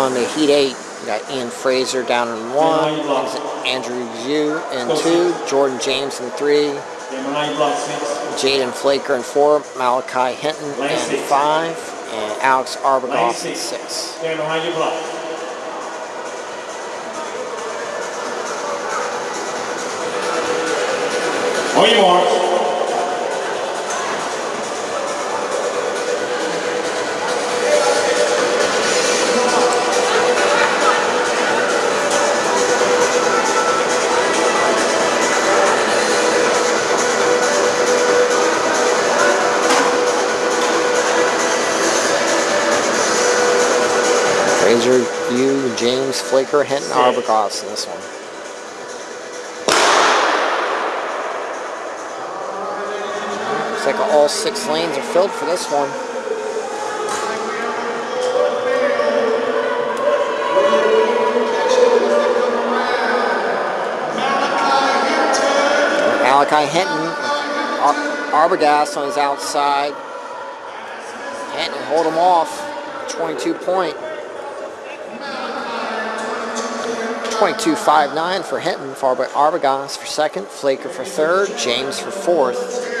On the Heat 8, we got Ian Fraser down in 1, Andrew Yu in 2, Jordan James in 3, Jaden Flaker in 4, Malachi Hinton in 5, and Alex Arbogast in 6. Stand behind. On your marks. Fraser, Yu, James, Flaker, Hinton, Arbogast in this one. Looks like all six lanes are filled for this one. Malachi Hinton, Ar Arbogast on his outside. Hinton hold him off. 22 point. 22.59 for Hinton, for Arbogast for second, Flaker for third, James for fourth.